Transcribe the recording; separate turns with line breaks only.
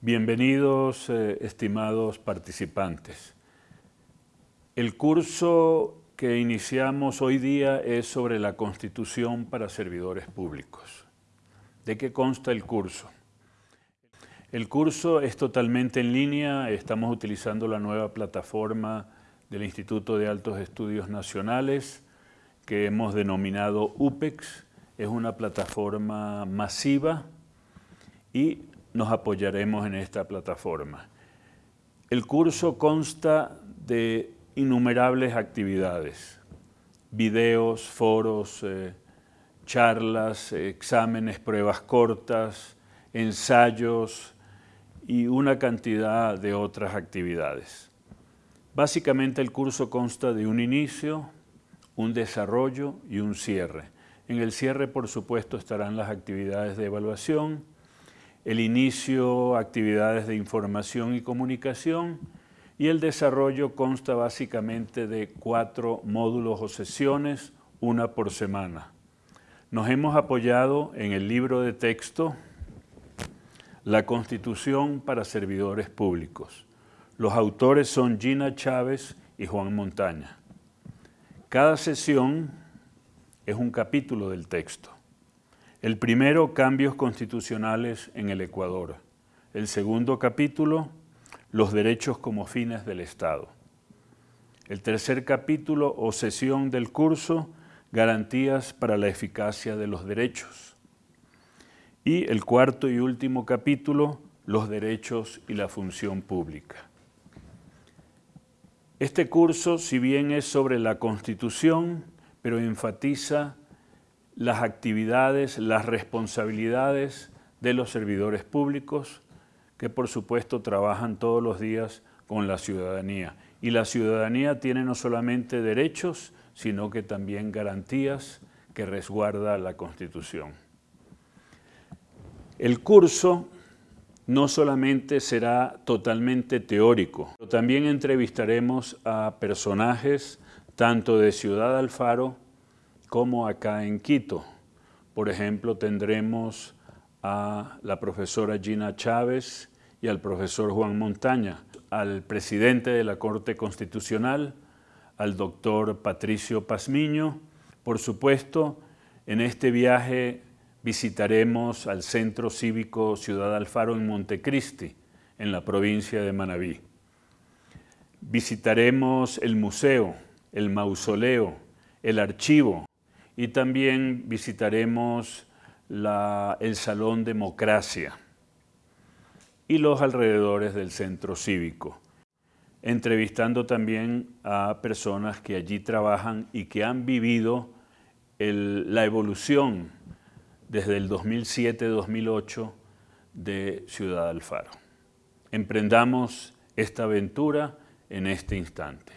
Bienvenidos, eh, estimados participantes. El curso que iniciamos hoy día es sobre la Constitución para servidores públicos. ¿De qué consta el curso? El curso es totalmente en línea, estamos utilizando la nueva plataforma del Instituto de Altos Estudios Nacionales que hemos denominado UPEX. Es una plataforma masiva y nos apoyaremos en esta plataforma. El curso consta de innumerables actividades, videos, foros, eh, charlas, exámenes, pruebas cortas, ensayos y una cantidad de otras actividades. Básicamente el curso consta de un inicio, un desarrollo y un cierre. En el cierre, por supuesto, estarán las actividades de evaluación, el inicio, actividades de información y comunicación, y el desarrollo consta básicamente de cuatro módulos o sesiones, una por semana. Nos hemos apoyado en el libro de texto La Constitución para Servidores Públicos. Los autores son Gina Chávez y Juan Montaña. Cada sesión es un capítulo del texto. El primero, cambios constitucionales en el Ecuador. El segundo capítulo, los derechos como fines del Estado. El tercer capítulo o sesión del curso, garantías para la eficacia de los derechos. Y el cuarto y último capítulo, los derechos y la función pública. Este curso, si bien es sobre la Constitución, pero enfatiza las actividades, las responsabilidades de los servidores públicos que por supuesto trabajan todos los días con la ciudadanía. Y la ciudadanía tiene no solamente derechos, sino que también garantías que resguarda la Constitución. El curso no solamente será totalmente teórico, también entrevistaremos a personajes tanto de Ciudad Alfaro como acá en Quito. Por ejemplo, tendremos a la profesora Gina Chávez y al profesor Juan Montaña, al presidente de la Corte Constitucional, al doctor Patricio Pazmiño. Por supuesto, en este viaje visitaremos al Centro Cívico Ciudad Alfaro en Montecristi, en la provincia de Manabí. Visitaremos el museo, el mausoleo, el archivo, y también visitaremos el Salón Democracia y los alrededores del centro cívico, entrevistando también a personas que allí trabajan y que han vivido la evolución desde el 2007-2008 de Ciudad Alfaro. Emprendamos esta aventura en este instante.